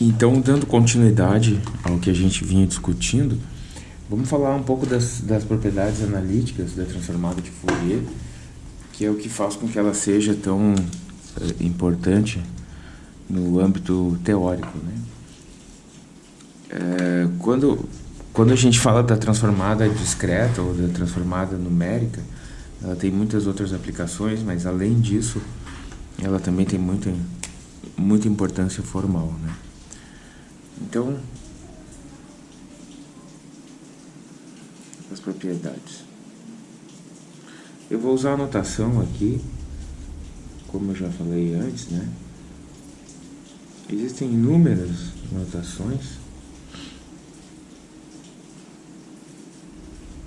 Então, dando continuidade ao que a gente vinha discutindo, vamos falar um pouco das, das propriedades analíticas da transformada de Fourier, que é o que faz com que ela seja tão é, importante no âmbito teórico. Né? É, quando, quando a gente fala da transformada discreta ou da transformada numérica, ela tem muitas outras aplicações, mas além disso, ela também tem muita, muita importância formal. Né? Então, as propriedades. Eu vou usar a notação aqui, como eu já falei antes, né? Existem inúmeras notações,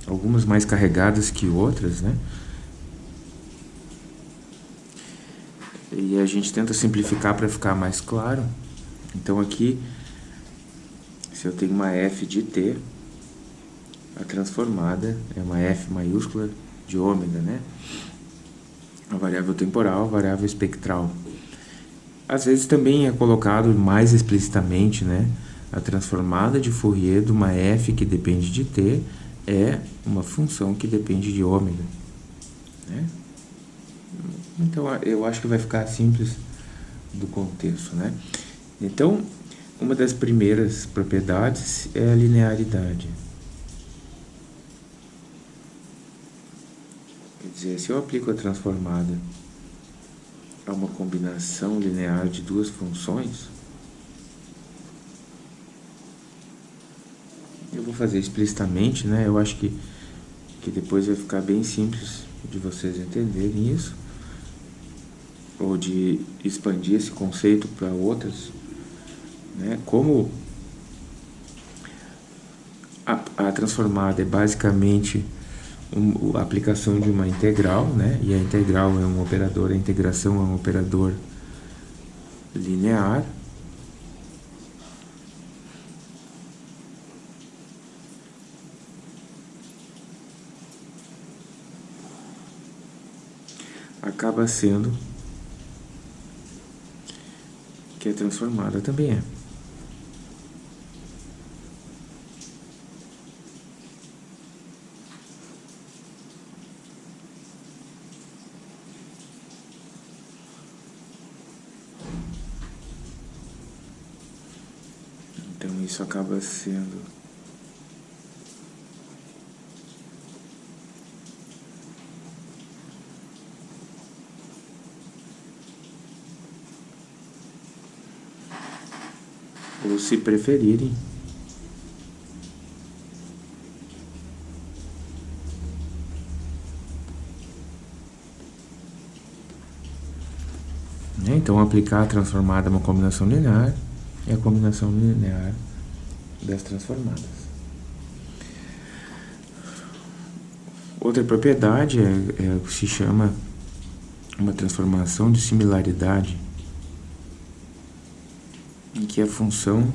algumas mais carregadas que outras, né? E a gente tenta simplificar para ficar mais claro. Então aqui se eu tenho uma f de t, a transformada é uma f maiúscula de ômega, né? A variável temporal, a variável espectral. Às vezes também é colocado mais explicitamente, né? A transformada de Fourier de uma f que depende de t é uma função que depende de ômega. Né? Então, eu acho que vai ficar simples do contexto, né? Então, uma das primeiras propriedades é a linearidade. Quer dizer, se eu aplico a transformada a uma combinação linear de duas funções, eu vou fazer explicitamente, né? Eu acho que, que depois vai ficar bem simples de vocês entenderem isso, ou de expandir esse conceito para outras né? Como a, a transformada é basicamente um, a aplicação de uma integral, né? e a integral é um operador, a integração é um operador linear, acaba sendo que é transformada também é. Isso acaba sendo ou se preferirem né? Então, aplicar a transformada é uma combinação linear e a combinação linear das transformadas. Outra propriedade é, é se chama uma transformação de similaridade, em que a função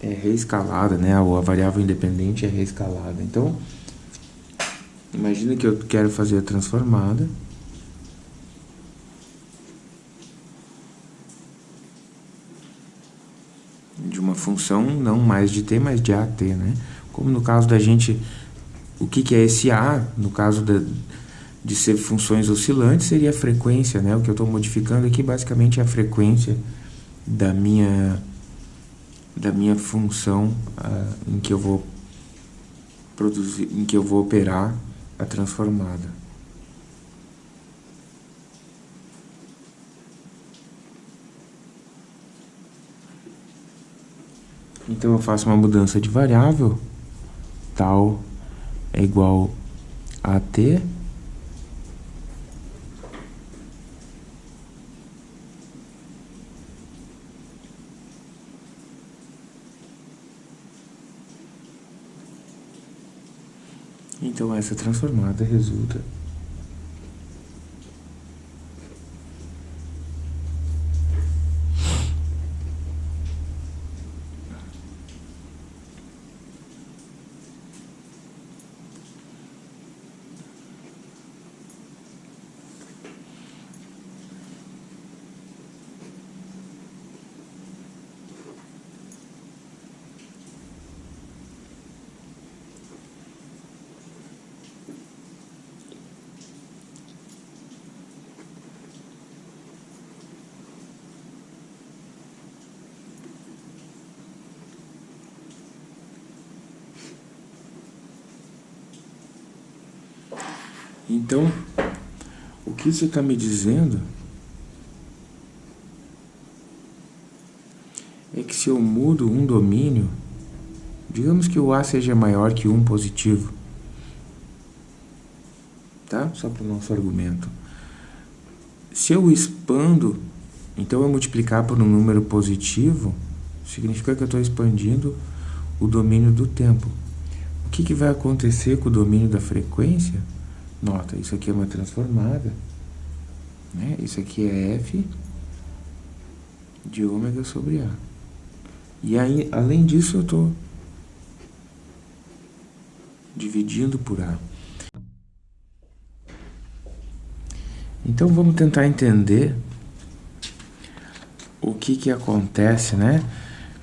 é reescalada, né? ou a variável independente é reescalada. Então, imagina que eu quero fazer a transformada função não mais de t, mas de at, né? Como no caso da gente, o que, que é esse a, no caso de ser funções oscilantes, seria a frequência, né? O que eu estou modificando aqui basicamente é a frequência da minha, da minha função uh, em que eu vou produzir, em que eu vou operar a transformada. Então eu faço uma mudança de variável, tal é igual a t Então essa transformada resulta Então, o que isso está me dizendo é que se eu mudo um domínio, digamos que o A seja maior que 1 positivo, tá? Só para o nosso argumento. Se eu expando, então eu multiplicar por um número positivo, significa que eu estou expandindo o domínio do tempo. O que, que vai acontecer com o domínio da frequência? Nota, isso aqui é uma transformada. Né? Isso aqui é F de ômega sobre A. E aí, além disso, eu estou dividindo por A. Então vamos tentar entender o que que acontece, né?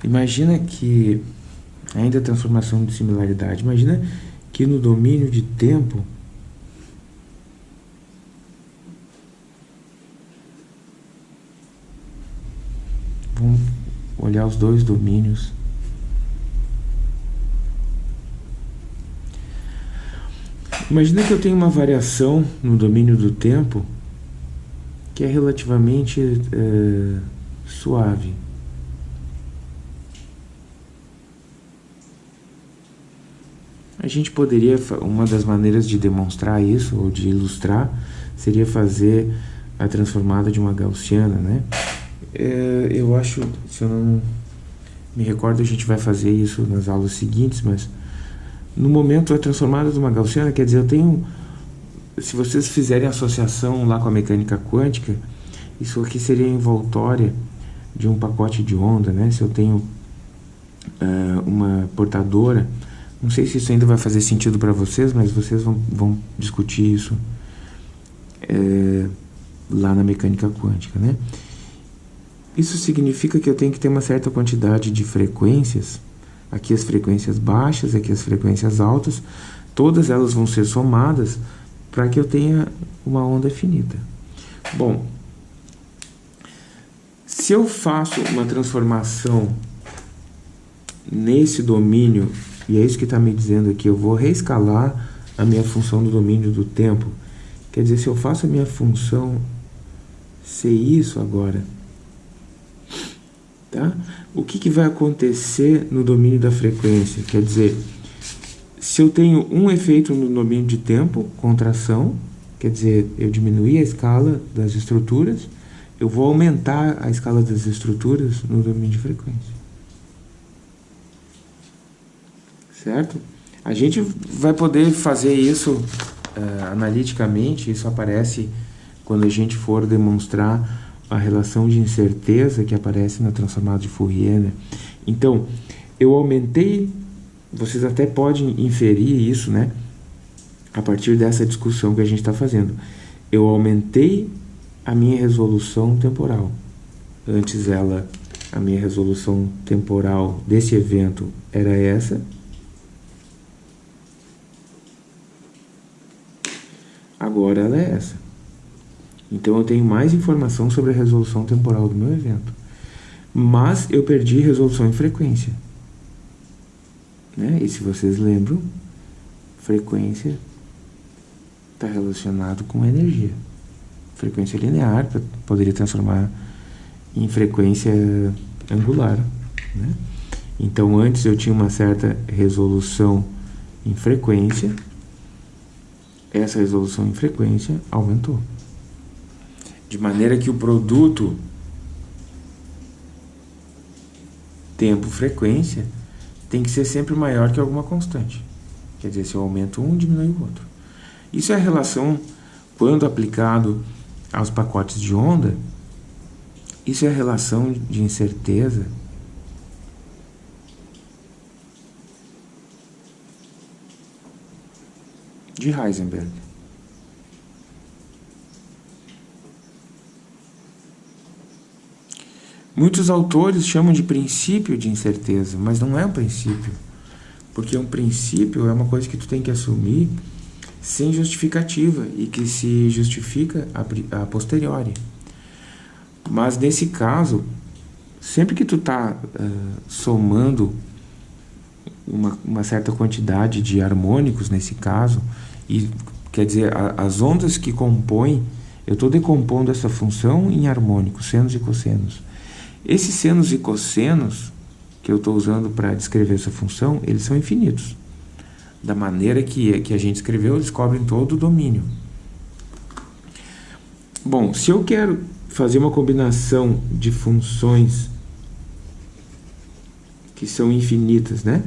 Imagina que, ainda a transformação de similaridade, imagina que no domínio de tempo vamos olhar os dois domínios. Imagina que eu tenho uma variação no domínio do tempo que é relativamente é, suave. A gente poderia, uma das maneiras de demonstrar isso, ou de ilustrar, seria fazer a transformada de uma gaussiana, né? É, eu acho, se eu não me recordo, a gente vai fazer isso nas aulas seguintes, mas no momento a transformada de uma gaussiana, quer dizer, eu tenho se vocês fizerem associação lá com a mecânica quântica, isso aqui seria envoltória de um pacote de onda, né? Se eu tenho uh, uma portadora, não sei se isso ainda vai fazer sentido para vocês, mas vocês vão, vão discutir isso é, lá na mecânica quântica, né? Isso significa que eu tenho que ter uma certa quantidade de frequências, aqui as frequências baixas, aqui as frequências altas, todas elas vão ser somadas para que eu tenha uma onda finita. Bom, se eu faço uma transformação nesse domínio, e é isso que está me dizendo aqui, eu vou reescalar a minha função do domínio do tempo. Quer dizer, se eu faço a minha função ser isso agora, tá? o que, que vai acontecer no domínio da frequência? Quer dizer, se eu tenho um efeito no domínio de tempo, contração, quer dizer, eu diminuí a escala das estruturas, eu vou aumentar a escala das estruturas no domínio de frequência. Certo? A gente vai poder fazer isso uh, analiticamente, isso aparece quando a gente for demonstrar a relação de incerteza que aparece na transformada de Fourier. Né? Então, eu aumentei vocês até podem inferir isso, né? A partir dessa discussão que a gente está fazendo. Eu aumentei a minha resolução temporal. Antes ela, a minha resolução temporal desse evento era essa. Agora ela é essa. Então eu tenho mais informação sobre a resolução temporal do meu evento. Mas eu perdi resolução em frequência. Né? E se vocês lembram, frequência está relacionado com energia. Frequência linear poderia transformar em frequência angular. Né? Então, antes eu tinha uma certa resolução em frequência, essa resolução em frequência aumentou. De maneira que o produto tempo-frequência tem que ser sempre maior que alguma constante. Quer dizer, se eu aumento um, diminui o outro. Isso é a relação, quando aplicado aos pacotes de onda, isso é a relação de incerteza de Heisenberg. Muitos autores chamam de princípio de incerteza, mas não é um princípio. Porque um princípio é uma coisa que tu tem que assumir sem justificativa e que se justifica a, posteriori. Mas nesse caso, sempre que tu está uh, somando uma, uma certa quantidade de harmônicos nesse caso, e quer dizer, a, as ondas que compõem, eu estou decompondo essa função em harmônicos, senos e cossenos. Esses senos e cossenos que eu estou usando para descrever essa função, eles são infinitos. Da maneira que, que a gente escreveu, eles cobrem todo o domínio. Bom, se eu quero fazer uma combinação de funções que são infinitas, né?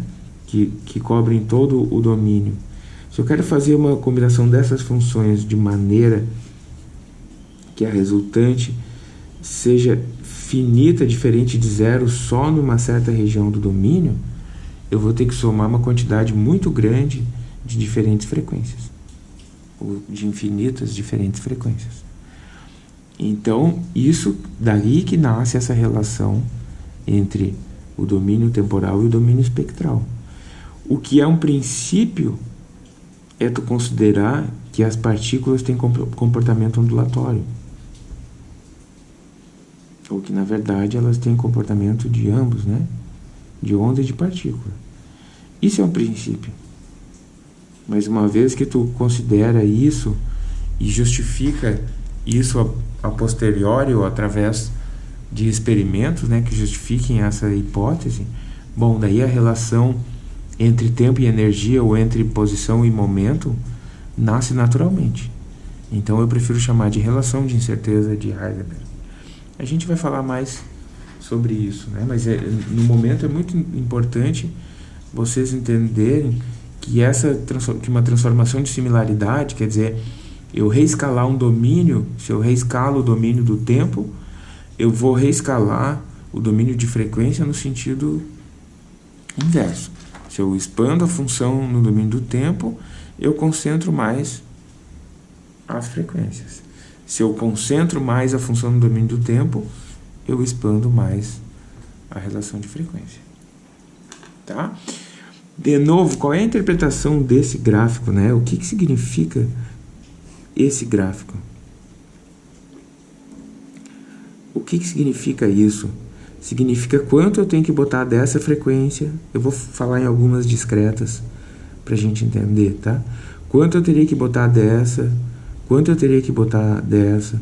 Que, que cobrem todo o domínio. Se eu quero fazer uma combinação dessas funções de maneira que a resultante seja finita, diferente de zero, só numa certa região do domínio, eu vou ter que somar uma quantidade muito grande de diferentes frequências, ou de infinitas diferentes frequências. Então, isso daí que nasce essa relação entre o domínio temporal e o domínio espectral. O que é um princípio é tu considerar que as partículas têm comportamento ondulatório. Ou que, na verdade, elas têm comportamento de ambos, né? De onda e de partícula. Isso é um princípio. Mas uma vez que tu considera isso e justifica isso a, a posteriori ou através de experimentos né, que justifiquem essa hipótese, bom, daí a relação entre tempo e energia ou entre posição e momento nasce naturalmente. Então eu prefiro chamar de relação de incerteza de Heisenberg. A gente vai falar mais sobre isso, né? mas é, no momento é muito importante vocês entenderem que essa que uma transformação de similaridade, quer dizer, eu reescalar um domínio, se eu reescalo o domínio do tempo, eu vou reescalar o domínio de frequência no sentido inverso. Se eu expando a função no domínio do tempo, eu concentro mais as frequências. Se eu concentro mais a função no domínio do tempo, eu expando mais a relação de frequência. Tá? De novo, qual é a interpretação desse gráfico? Né? O que, que significa esse gráfico? O que, que significa isso? Significa quanto eu tenho que botar dessa frequência. Eu vou falar em algumas discretas para a gente entender, tá? Quanto eu teria que botar dessa, quanto eu teria que botar dessa,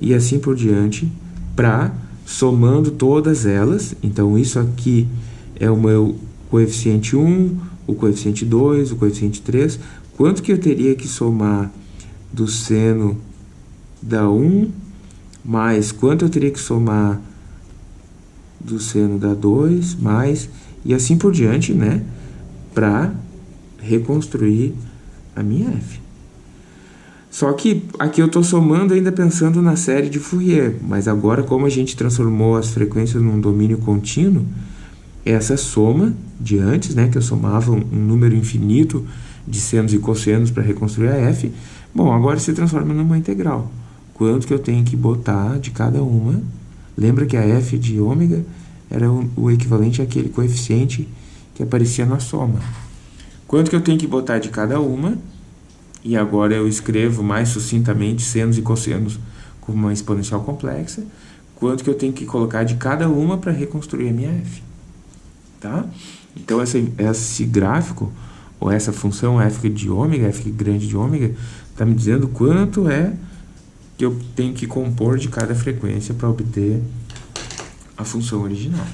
e assim por diante, para, somando todas elas, então isso aqui é o meu coeficiente 1, o coeficiente 2, o coeficiente 3, quanto que eu teria que somar do seno da 1 mais quanto eu teria que somar do seno da 2 mais e assim por diante, né? Para reconstruir a minha f. Só que aqui eu estou somando ainda pensando na série de Fourier, mas agora como a gente transformou as frequências num domínio contínuo, essa soma de antes, né, que eu somava um, um número infinito de senos e cossenos para reconstruir a f, bom, agora se transforma numa integral. Quanto que eu tenho que botar de cada uma? Lembra que a f de ômega era o, o equivalente àquele coeficiente que aparecia na soma. Quanto que eu tenho que botar de cada uma? E agora eu escrevo mais sucintamente senos e cossenos como uma exponencial complexa. Quanto que eu tenho que colocar de cada uma para reconstruir a minha f. Tá? Então, essa, esse gráfico, ou essa função f de ômega, f grande de ômega, está me dizendo quanto é que eu tenho que compor de cada frequência para obter a função original.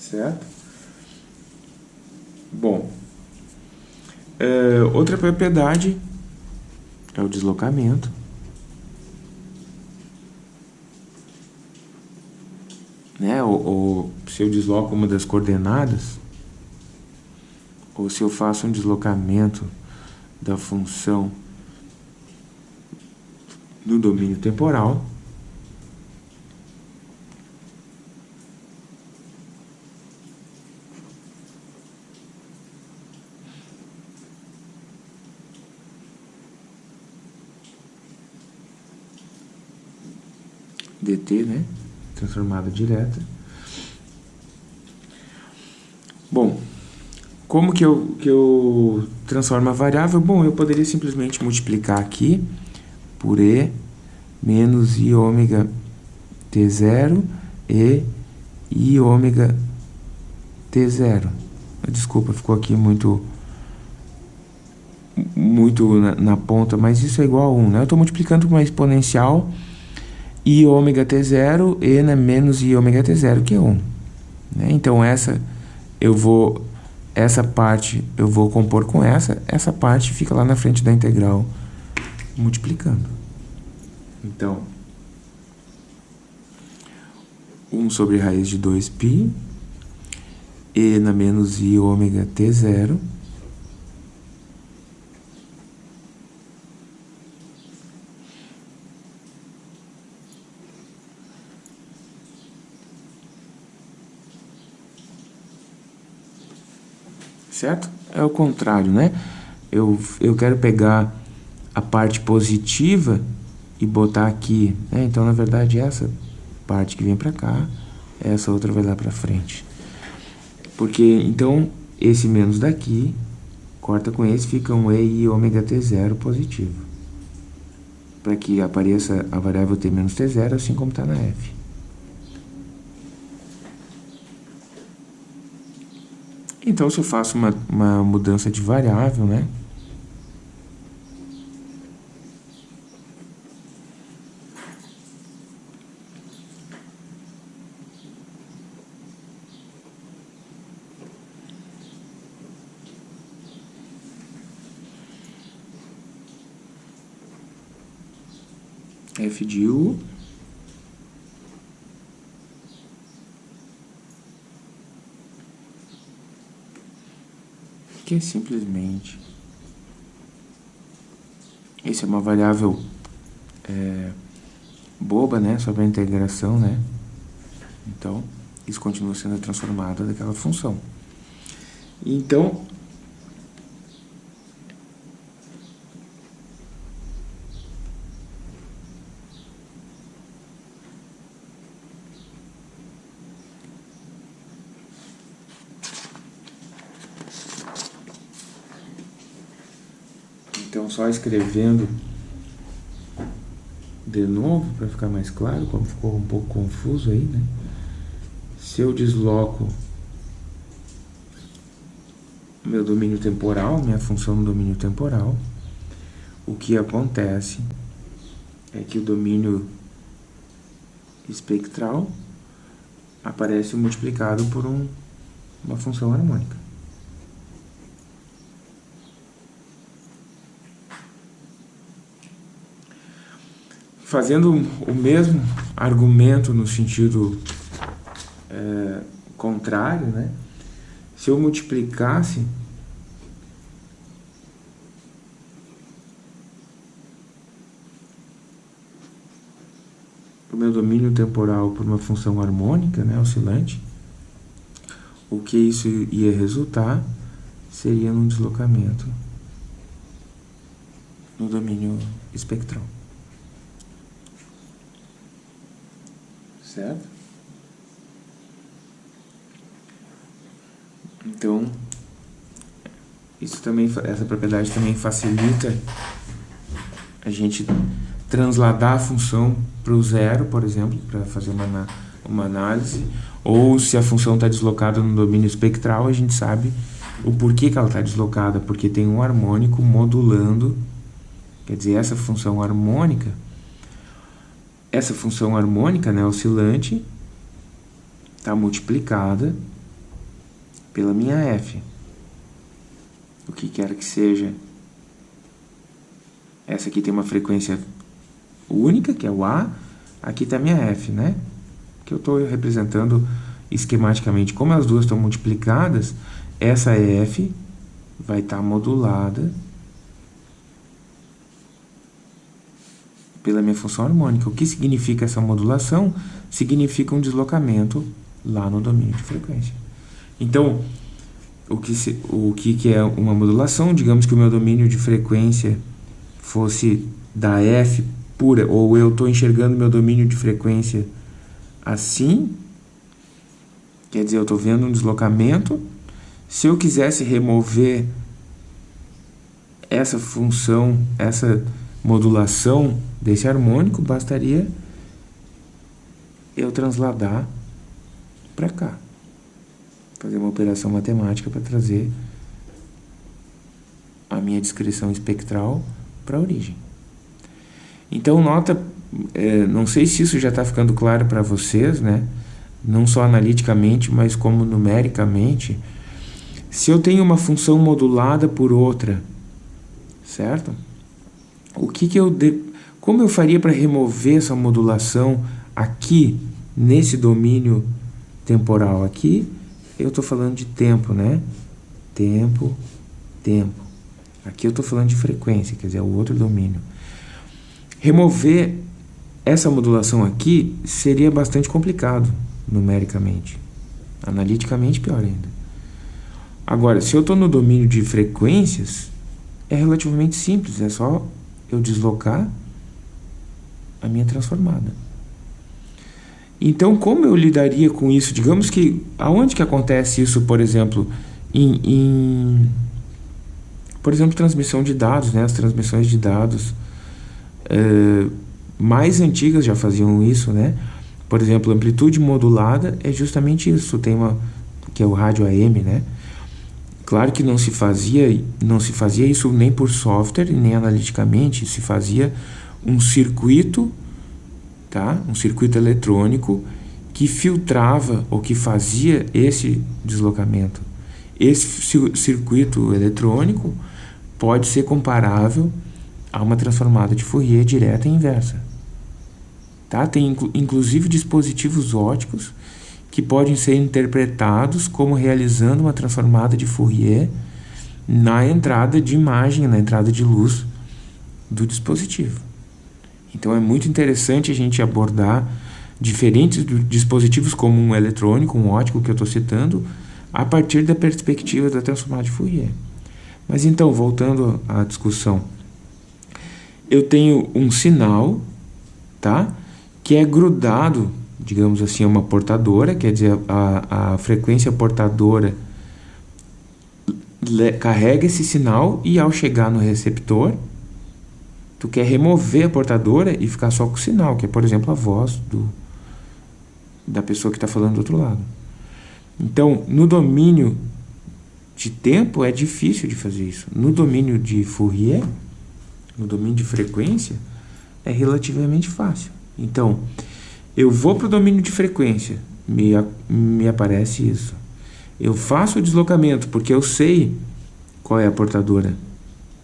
Certo? Bom, é, outra propriedade é o deslocamento. Né? Ou, ou se eu desloco uma das coordenadas, ou se eu faço um deslocamento da função no domínio temporal. Dt, né? Transformada direta. Bom, como que eu, que eu transformo a variável? Bom, eu poderia simplesmente multiplicar aqui por E menos I ômega T0 e I ômega T0. Desculpa, ficou aqui muito muito na, na, ponta, mas isso é igual a 1, né? Eu estou multiplicando com uma exponencial i ômega t0 e né, menos i ômega t0, que é 1. Né? Então, essa eu vou essa parte eu vou compor com essa, essa parte fica lá na frente da integral multiplicando. Então, 1 sobre raiz de 2π e na menos i ômega t0 certo? É o contrário, né? Eu, eu quero pegar a parte positiva e botar aqui, né? Então, na verdade, essa parte que vem para cá, essa outra vai lá para frente. Porque, então, esse menos daqui, corta com esse, fica um E e ômega T0 positivo. Para que apareça a variável T menos T0, assim como está na F. Então, se eu faço uma, uma mudança de variável, né? f de u que é simplesmente isso é uma variável é, boba, né, sobre a integração, né? Então, isso continua sendo transformado daquela função. Então, Então, só escrevendo de novo, para ficar mais claro, como ficou um pouco confuso aí, né? Se eu desloco meu domínio temporal, minha função no domínio temporal, o que acontece é que o domínio espectral aparece multiplicado por um, uma função harmônica. Fazendo o mesmo argumento no sentido é, contrário, né? se eu multiplicasse o meu domínio temporal por uma função harmônica, né, oscilante, o que isso ia resultar seria num deslocamento no domínio espectral. Certo? Então, isso também, essa propriedade também facilita a gente transladar a função para o zero, por exemplo, para fazer uma, uma análise, ou se a função está deslocada no domínio espectral, a gente sabe o porquê que ela está deslocada, porque tem um harmônico modulando, quer dizer, essa função harmônica essa função harmônica, né, oscilante, está multiplicada pela minha f. O que quer que seja. Essa aqui tem uma frequência única, que é o A. Aqui está minha f, né? Que eu estou representando esquematicamente. Como as duas estão multiplicadas, essa f vai estar tá modulada pela minha função harmônica. O que significa essa modulação? Significa um deslocamento lá no domínio de frequência. Então, o que, se, o que, que é uma modulação? Digamos que o meu domínio de frequência fosse da F pura, ou eu estou enxergando meu domínio de frequência assim, quer dizer, eu estou vendo um deslocamento. Se eu quisesse remover essa função, essa modulação desse harmônico, bastaria eu transladar para cá. fazer uma operação matemática para trazer a minha descrição espectral para a origem. Então, nota, é, não sei se isso já está ficando claro para vocês, né? não só analiticamente, mas como numericamente, se eu tenho uma função modulada por outra, certo? O que, que eu de... Como eu faria para remover essa modulação aqui, nesse domínio temporal aqui? Eu estou falando de tempo, né? Tempo, tempo. Aqui eu estou falando de frequência, quer dizer, é o outro domínio. Remover essa modulação aqui seria bastante complicado numericamente. Analiticamente, pior ainda. Agora, se eu estou no domínio de frequências, é relativamente simples, é só eu deslocar a minha transformada. Então, como eu lidaria com isso? Digamos que, aonde que acontece isso, por exemplo, em, em por exemplo, transmissão de dados, né? As transmissões de dados é, mais antigas já faziam isso, né? Por exemplo, amplitude modulada é justamente isso, tem uma que é o rádio AM, né? Claro que não se fazia, não se fazia isso nem por software nem analiticamente, se fazia um circuito, tá? Um circuito eletrônico que filtrava ou que fazia esse deslocamento. Esse circuito eletrônico pode ser comparável a uma transformada de Fourier direta e inversa. Tá? Tem inclu inclusive dispositivos óticos que podem ser interpretados como realizando uma transformada de Fourier na entrada de imagem, na entrada de luz do dispositivo. Então é muito interessante a gente abordar diferentes dispositivos como um eletrônico, um ótico que eu estou citando, a partir da perspectiva da transformada de Fourier. Mas então, voltando à discussão, eu tenho um sinal, tá? que é grudado, digamos assim, uma portadora, quer dizer, a, a frequência portadora carrega esse sinal e ao chegar no receptor, tu quer remover a portadora e ficar só com o sinal, que é, por exemplo, a voz do, da pessoa que está falando do outro lado. Então, no domínio de tempo é difícil de fazer isso. No domínio de Fourier, no domínio de frequência, é relativamente fácil. Então, eu vou para o domínio de frequência, me, me aparece isso. Eu faço o deslocamento, porque eu sei qual é a portadora.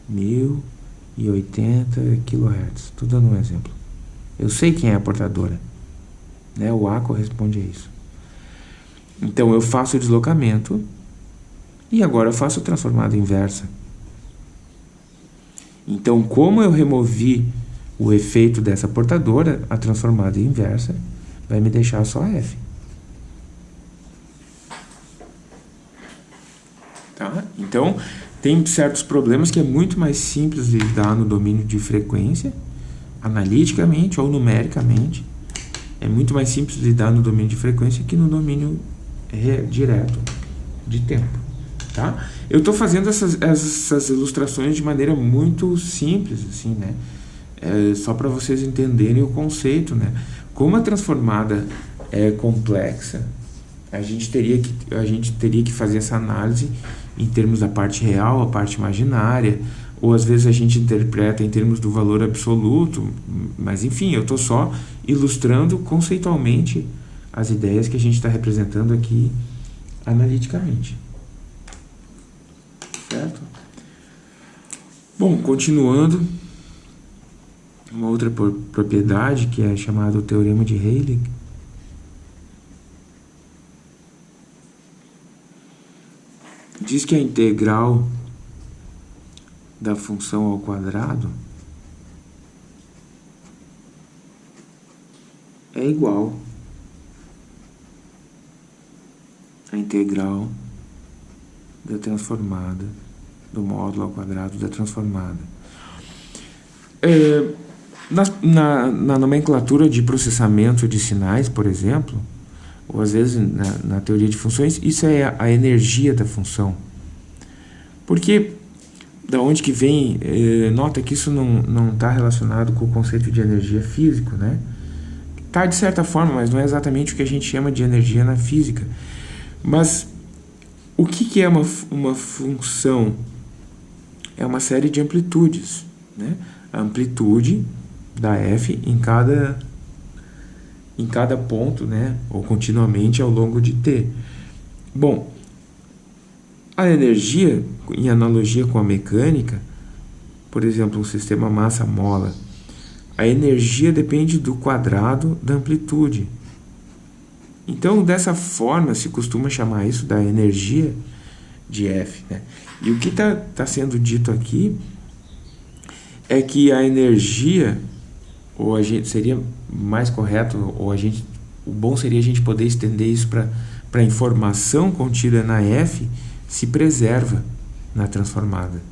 1080 kHz. Estou dando um exemplo. Eu sei quem é a portadora. Né? O A corresponde a isso. Então, eu faço o deslocamento e agora eu faço a transformada inversa. Então, como eu removi o efeito dessa portadora, a transformada inversa, vai me deixar só F. Tá? Então, tem certos problemas que é muito mais simples de lidar no domínio de frequência, analiticamente ou numericamente. É muito mais simples de lidar no domínio de frequência que no domínio direto de tempo. Tá? Eu estou fazendo essas, essas ilustrações de maneira muito simples, assim, né? É, só para vocês entenderem o conceito, né? Como a transformada é complexa, a gente teria que a gente teria que fazer essa análise em termos da parte real, a parte imaginária, ou às vezes a gente interpreta em termos do valor absoluto, mas enfim, eu estou só ilustrando conceitualmente as ideias que a gente está representando aqui analiticamente. Certo? Bom, continuando, uma outra propriedade que é chamada o teorema de Heilig. Diz que a integral da função ao quadrado é igual à integral da transformada, do módulo ao quadrado da transformada. É, na, na, na, nomenclatura de processamento de sinais, por exemplo, ou às vezes na, na teoria de funções, isso é a, a, energia da função. Porque, da onde que vem, eh, nota que isso não está relacionado com o conceito de energia físico, né? Está de certa forma, mas não é exatamente o que a gente chama de energia na física. Mas O que, que é uma, uma função? É uma série de amplitudes. Né? A amplitude da f em cada, em cada ponto, né? ou continuamente ao longo de t. Bom, a energia, em analogia com a mecânica, por exemplo, um sistema massa-mola, a energia depende do quadrado da amplitude. Então, dessa forma, se costuma chamar isso da energia de F. Né? E o que está tá sendo dito aqui é que a energia, ou a gente seria mais correto, ou a gente, o bom seria a gente poder estender isso para a informação contida na F, se preserva na transformada.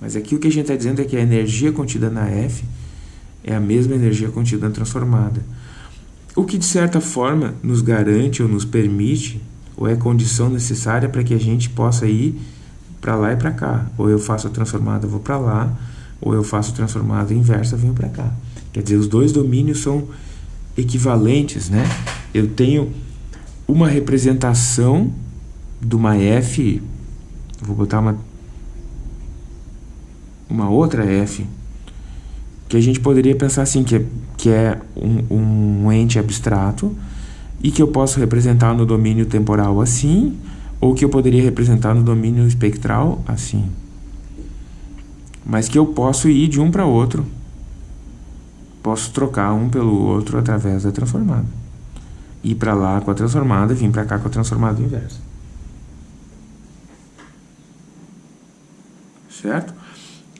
Mas aqui o que a gente está dizendo é que a energia contida na F é a mesma energia contida na transformada. O que de certa forma nos garante ou nos permite, ou é condição necessária para que a gente possa ir para lá e para cá. Ou eu faço a transformada, vou para lá, ou eu faço a transformada inversa, venho para cá. Quer dizer, os dois domínios são equivalentes, né? Eu tenho uma representação de uma F, vou botar uma, uma outra F, que a gente poderia pensar assim, que é, que é um, um ente abstrato e que eu posso representar no domínio temporal assim, ou que eu poderia representar no domínio espectral assim. Mas que eu posso ir de um para outro, posso trocar um pelo outro através da transformada. Ir para lá com a transformada, vir para cá com a transformada inversa. certo?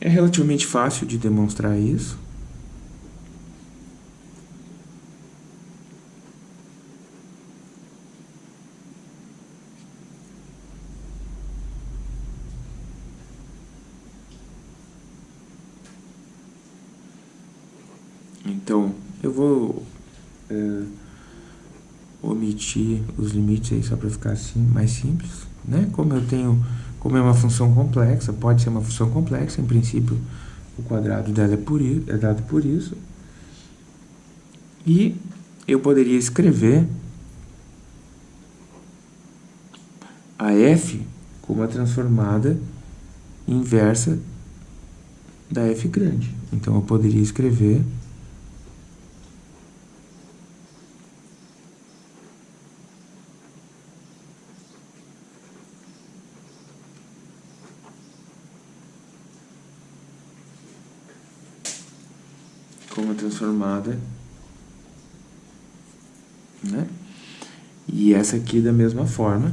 É relativamente fácil de demonstrar isso. Então, eu vou é, omitir os limites aí só para ficar assim mais simples, né? Como eu tenho como é uma função complexa, pode ser uma função complexa, em princípio o quadrado dela é, por, é dado por isso. E eu poderia escrever a f como a transformada inversa da f grande. Então eu poderia escrever como transformada, né? E essa aqui da mesma forma.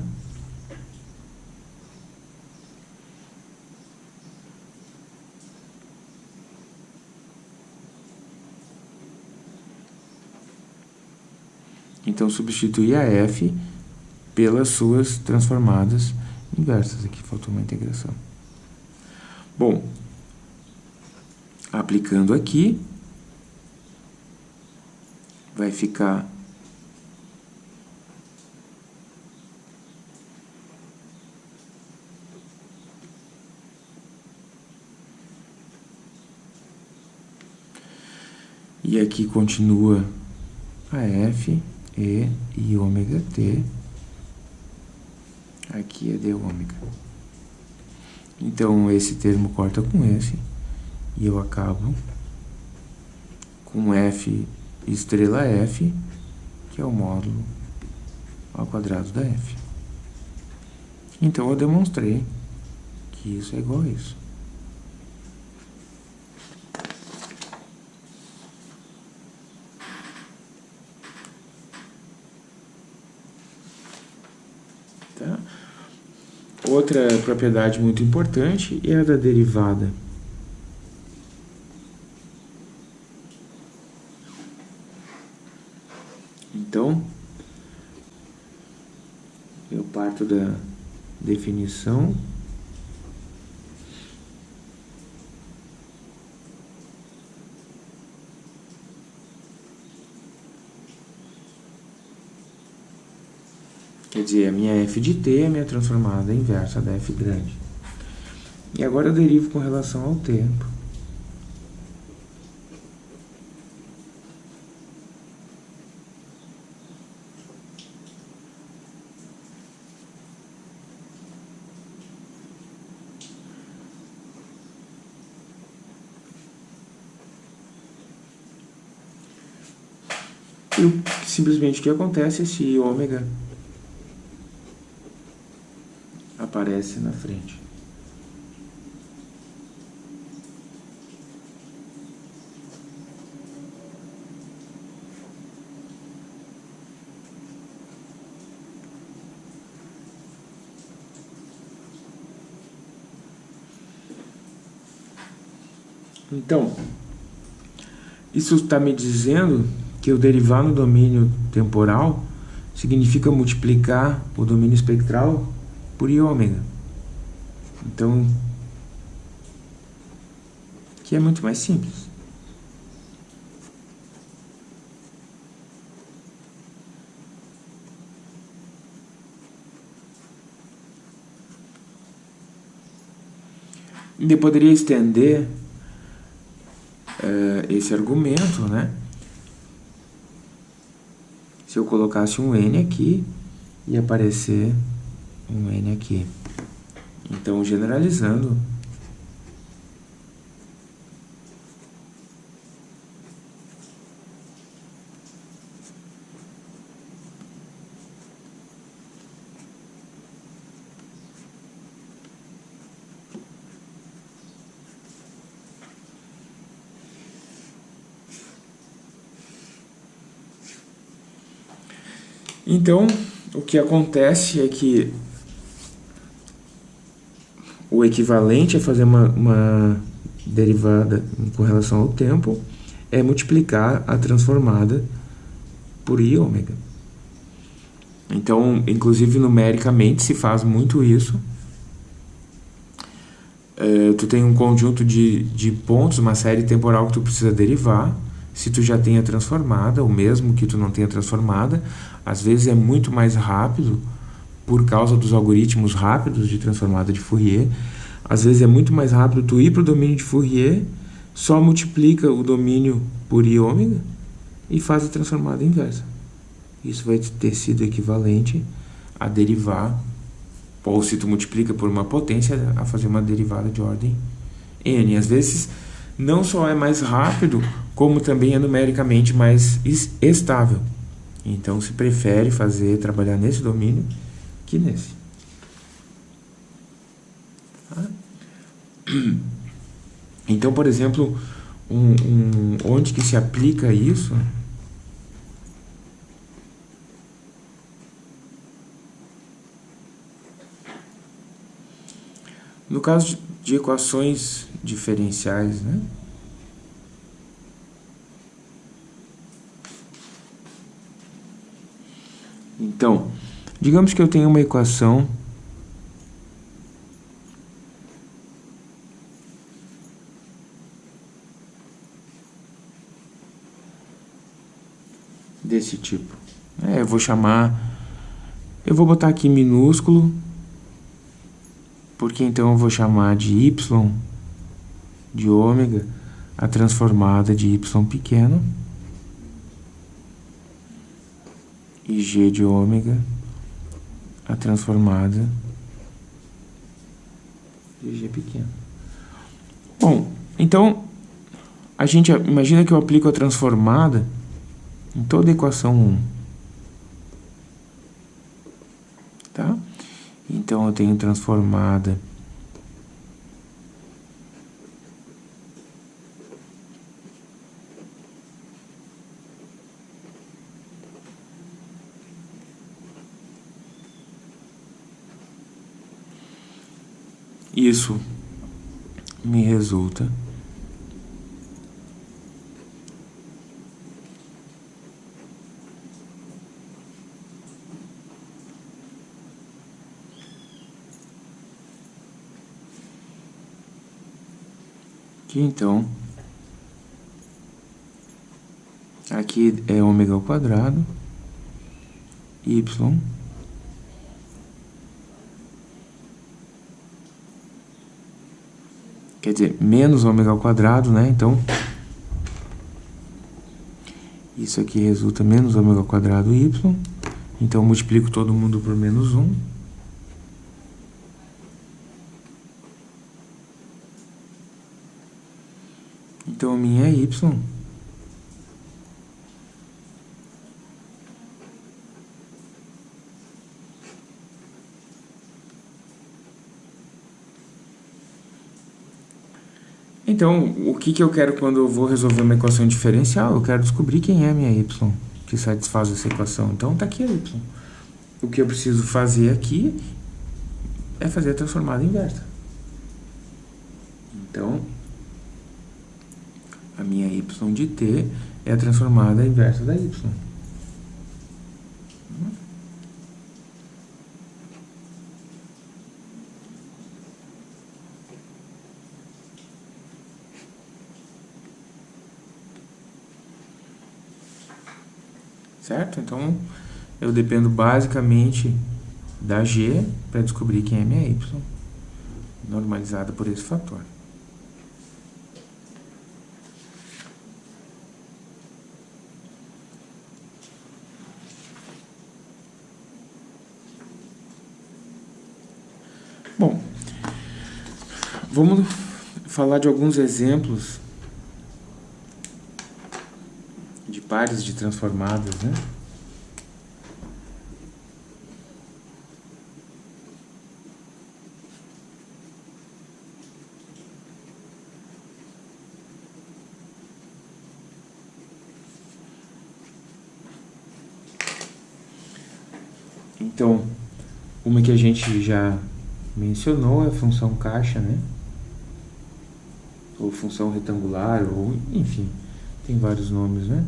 Então, substituir a f pelas suas transformadas inversas. Aqui faltou uma integração. Bom, aplicando aqui, vai ficar E aqui continua a F, E e ômega T. Aqui é D ômega. Então, esse termo corta com esse. E eu acabo com F estrela f, que é o módulo ao quadrado da f. Então, eu demonstrei que isso é igual a isso. Tá? Outra propriedade muito importante é a da derivada. Então, eu parto da definição Quer dizer, a minha f de t é a minha transformada inversa da f grande. E agora eu derivo com relação ao tempo. E simplesmente o que acontece esse ômega aparece na frente. Então, isso está me dizendo que o derivar no domínio temporal significa multiplicar o domínio espectral por i ômega. Então, que é muito mais simples. Eu poderia estender uh, esse argumento, né? Se eu colocasse um n aqui, ia aparecer um n aqui. Então, generalizando, Então, o que acontece é que o equivalente a fazer uma, uma derivada com relação ao tempo é multiplicar a transformada por i ômega. Então, inclusive numericamente se faz muito isso. É, tu tem um conjunto de, de pontos, uma série temporal que tu precisa derivar. Se tu já tem a transformada, ou mesmo que tu não tenha transformada, às vezes é muito mais rápido por causa dos algoritmos rápidos de transformada de Fourier. Às vezes é muito mais rápido tu ir para o domínio de Fourier, só multiplica o domínio por i ômega e faz a transformada inversa. Isso vai ter sido equivalente a derivar, ou se tu multiplica por uma potência, a fazer uma derivada de ordem n. Às vezes não só é mais rápido, como também é numericamente mais estável. Então se prefere fazer, trabalhar nesse domínio que nesse. Tá? Então, por exemplo, um, um, onde que se aplica isso? No caso de equações diferenciais, né? Então, digamos que eu tenho uma equação desse tipo. É, eu vou chamar, eu vou botar aqui minúsculo, porque então eu vou chamar de y de ômega a transformada de y pequeno. E G de ômega, a transformada de G pequeno. Bom, então, a gente imagina que eu aplico a transformada em toda a equação 1. Tá? Então, eu tenho transformada Isso me resulta que então aqui é ômega ao quadrado y quer dizer, menos ômega ao quadrado, né? Então, isso aqui resulta menos ômega ao quadrado y. Então, multiplico todo mundo por menos 1. Então, a minha é y Então, o que, que eu quero quando eu vou resolver uma equação diferencial? Eu quero descobrir quem é a minha y que satisfaz essa equação. Então, está aqui a y. O que eu preciso fazer aqui é fazer a transformada inversa. Então, a minha y de t é a transformada inversa da y. certo? Então, eu dependo basicamente da G para descobrir quem é minha Y, normalizada por esse fator. Bom, vamos falar de alguns exemplos pares de transformadas, né? Então, uma que a gente já mencionou é a função caixa, né? Ou função retangular, ou enfim, tem vários nomes, né?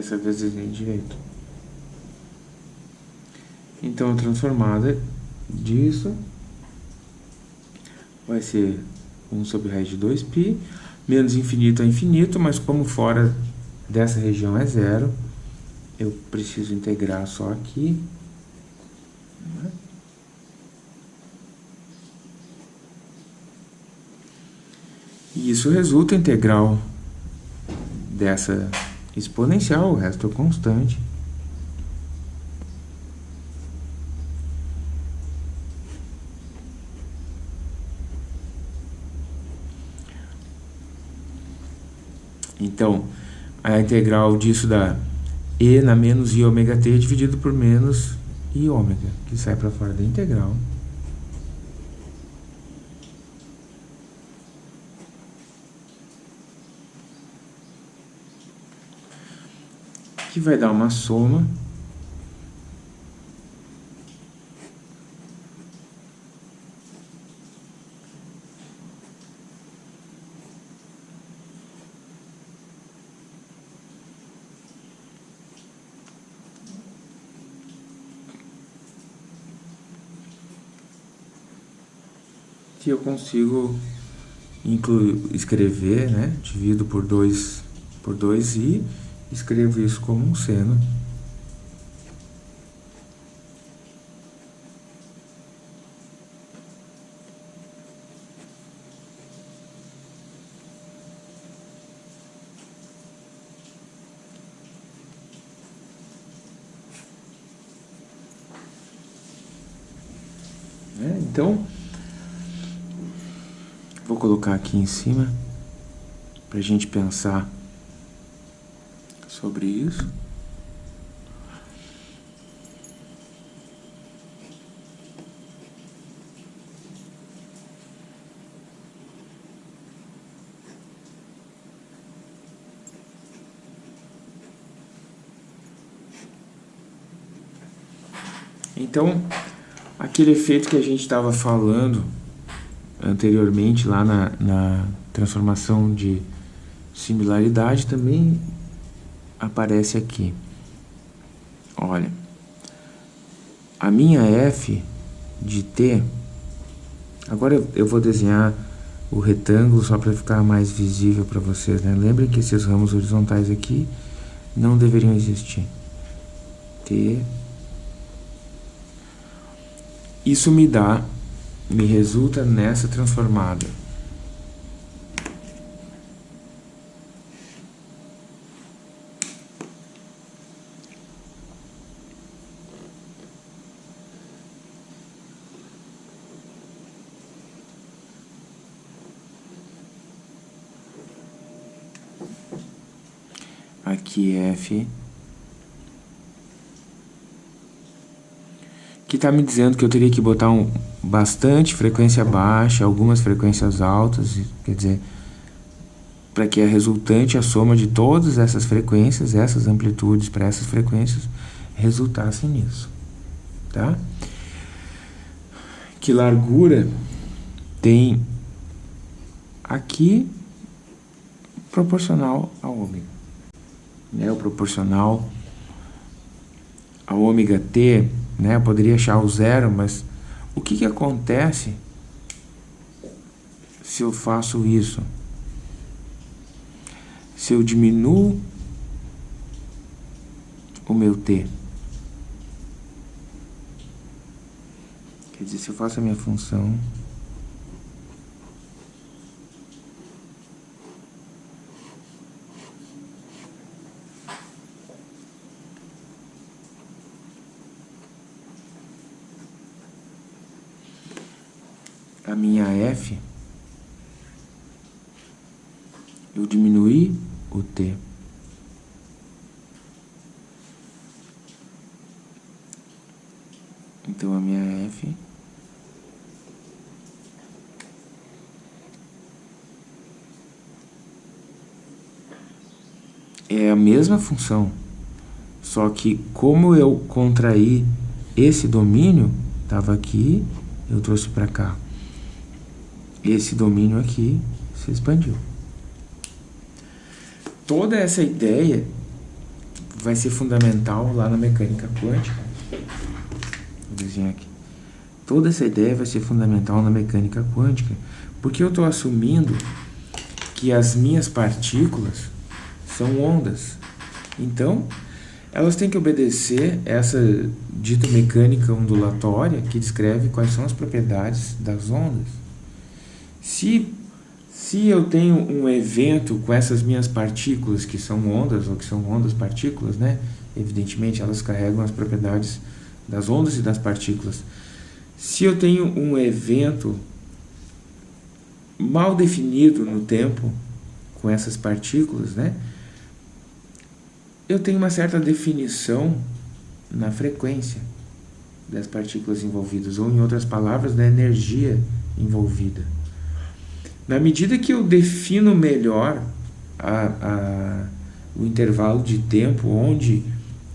Dessa vez desenho direito. Então, a transformada disso vai ser 1 sobre raiz de 2π, menos infinito a infinito, mas como fora dessa região é zero, eu preciso integrar só aqui. E isso resulta integral dessa exponencial, o resto é constante. Então, a integral disso dá e na menos i ômega t dividido por menos i ômega, que sai para fora da integral. Que vai dar uma soma que eu consigo incluir, escrever, né? Divido por 2 por 2 i escrevo isso como um seno. É, então, vou colocar aqui em cima para a gente pensar sobre isso. Então, aquele efeito que a gente estava falando anteriormente lá na, na transformação de similaridade também aparece aqui. Olha, a minha f de t, agora eu vou desenhar o retângulo só para ficar mais visível para vocês, né? Lembrem que esses ramos horizontais aqui não deveriam existir. T. Isso me dá, me resulta nessa transformada. aqui Que está me dizendo que eu teria que botar um, bastante frequência baixa, algumas frequências altas, quer dizer, para que a resultante, a soma de todas essas frequências, essas amplitudes para essas frequências, resultasse nisso, tá? Que largura tem aqui proporcional a ômega né, o proporcional a ômega t, né, eu poderia achar o zero, mas o que, que acontece se eu faço isso? Se eu diminuo o meu t. Quer dizer, se eu faço a minha função a minha F, eu diminuí o T. Então a minha F é a mesma função, só que como eu contraí esse domínio, estava aqui, eu trouxe para cá esse domínio aqui se expandiu. Toda essa ideia vai ser fundamental lá na mecânica quântica. Vou desenhar aqui. Toda essa ideia vai ser fundamental na mecânica quântica, porque eu estou assumindo que as minhas partículas são ondas. Então, elas têm que obedecer essa dita mecânica ondulatória que descreve quais são as propriedades das ondas. Se, se eu tenho um evento com essas minhas partículas, que são ondas, ou que são ondas partículas, né? evidentemente elas carregam as propriedades das ondas e das partículas. Se eu tenho um evento mal definido no tempo com essas partículas, né? eu tenho uma certa definição na frequência das partículas envolvidas, ou em outras palavras, da energia envolvida. Na medida que eu defino melhor a, a, o intervalo de tempo onde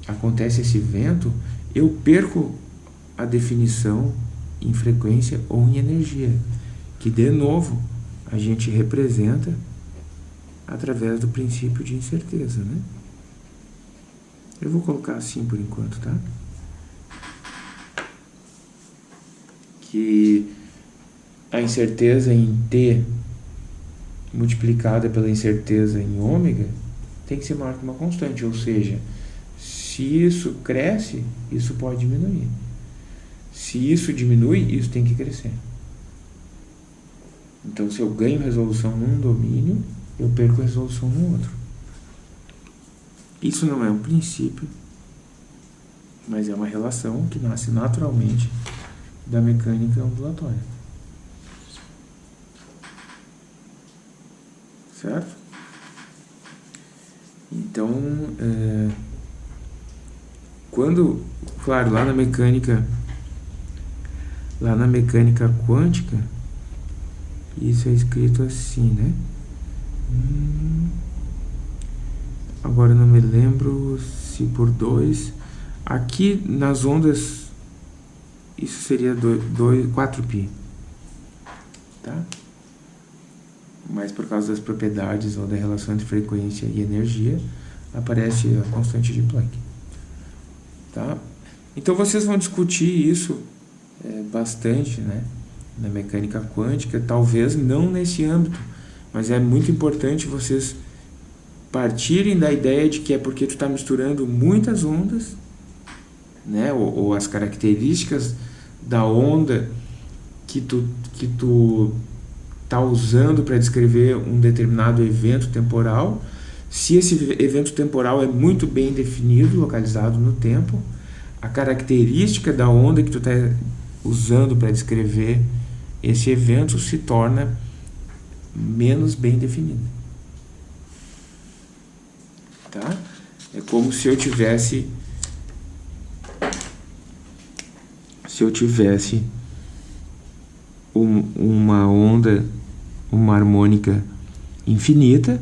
acontece esse evento, eu perco a definição em frequência ou em energia, que de novo a gente representa através do princípio de incerteza, né? Eu vou colocar assim por enquanto, tá? Que a incerteza em T multiplicada pela incerteza em ômega tem que ser maior que uma constante, ou seja, se isso cresce, isso pode diminuir. Se isso diminui, isso tem que crescer. Então, se eu ganho resolução num domínio, eu perco resolução no outro. Isso não é um princípio, mas é uma relação que nasce naturalmente da mecânica ondulatória. Certo? Então, é, quando, claro, lá na mecânica, lá na mecânica quântica, isso é escrito assim, né? Hum, agora não me lembro se por dois. Aqui nas ondas, isso seria 2, 4π, tá? Mas por causa das propriedades ou da relação entre frequência e energia, aparece a constante de Planck. Tá? Então vocês vão discutir isso é, bastante né, na mecânica quântica, talvez não nesse âmbito, mas é muito importante vocês partirem da ideia de que é porque tu está misturando muitas ondas né? ou, ou as características da onda que tu, que tu está usando para descrever um determinado evento temporal. Se esse evento temporal é muito bem definido, localizado no tempo, a característica da onda que tu está usando para descrever esse evento se torna menos bem definida. Tá? É como se eu tivesse se eu tivesse um, uma onda, uma harmônica infinita,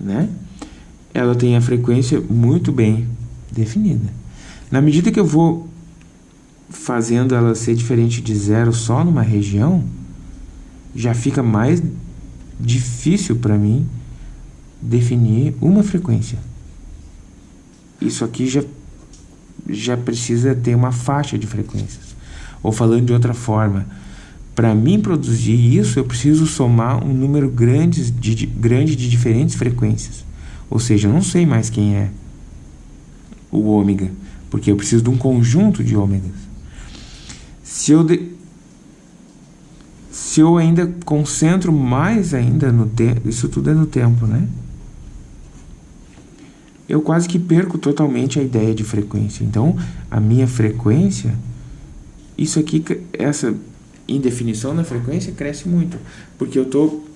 né? Ela tem a frequência muito bem definida. Na medida que eu vou fazendo ela ser diferente de zero só numa região, já fica mais difícil para mim definir uma frequência. Isso aqui já, já precisa ter uma faixa de frequências. Ou falando de outra forma, para mim produzir isso, eu preciso somar um número grande de, grande de diferentes frequências. Ou seja, eu não sei mais quem é o ômega, porque eu preciso de um conjunto de ômegas. Se eu, de... se eu ainda concentro mais ainda no tempo, isso tudo é no tempo, né? Eu quase que perco totalmente a ideia de frequência. Então, a minha frequência, isso aqui, essa indefinição na frequência cresce muito, porque eu estou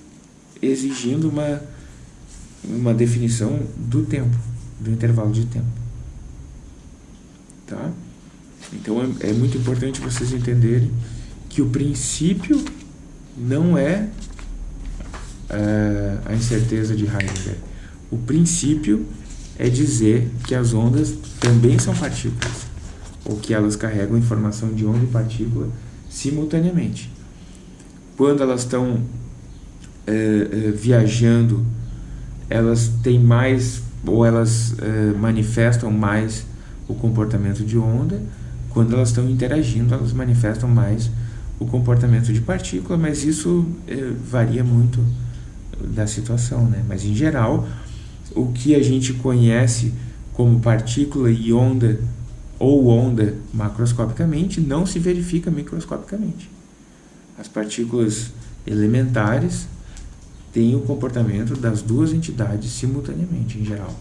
exigindo uma, uma definição do tempo, do intervalo de tempo. Tá? Então é, é muito importante vocês entenderem que o princípio não é uh, a incerteza de Heidegger. O princípio é dizer que as ondas também são partículas, ou que elas carregam informação de onda e partícula simultaneamente. Quando elas estão uh, uh, viajando, elas têm mais, ou elas manifestam mais o comportamento de onda, quando elas estão interagindo, elas manifestam mais o comportamento de partícula, mas isso é, varia muito da situação, né? Mas em geral, o que a gente conhece como partícula e onda ou onda macroscopicamente não se verifica microscopicamente. As partículas elementares têm o comportamento das duas entidades simultaneamente, em geral,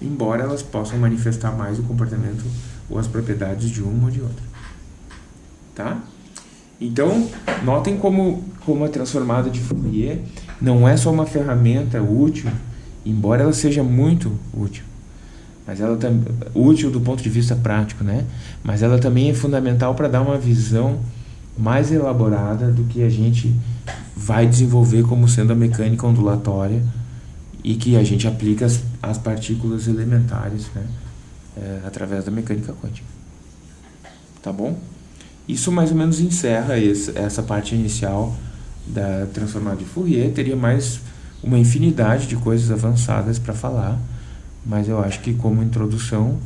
embora elas possam manifestar mais o comportamento ou as propriedades de uma ou de outra. Tá? Então, notem como, como a transformada de Fourier não é só uma ferramenta útil, embora ela seja muito útil, mas ela útil do ponto de vista prático, né? Mas ela também é fundamental para dar uma visão mais elaborada do que a gente vai desenvolver como sendo a mecânica ondulatória e que a gente aplica as, as partículas elementares, né? é, através da mecânica quântica. Tá bom? Isso mais ou menos encerra esse, essa parte inicial da transformada de Fourier. Teria mais uma infinidade de coisas avançadas para falar, mas eu acho que como introdução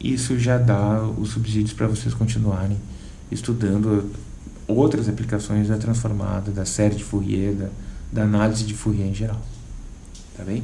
isso já dá os subsídios para vocês continuarem estudando outras aplicações da transformada, da série de Fourier, da, da análise de Fourier em geral. Tá bem?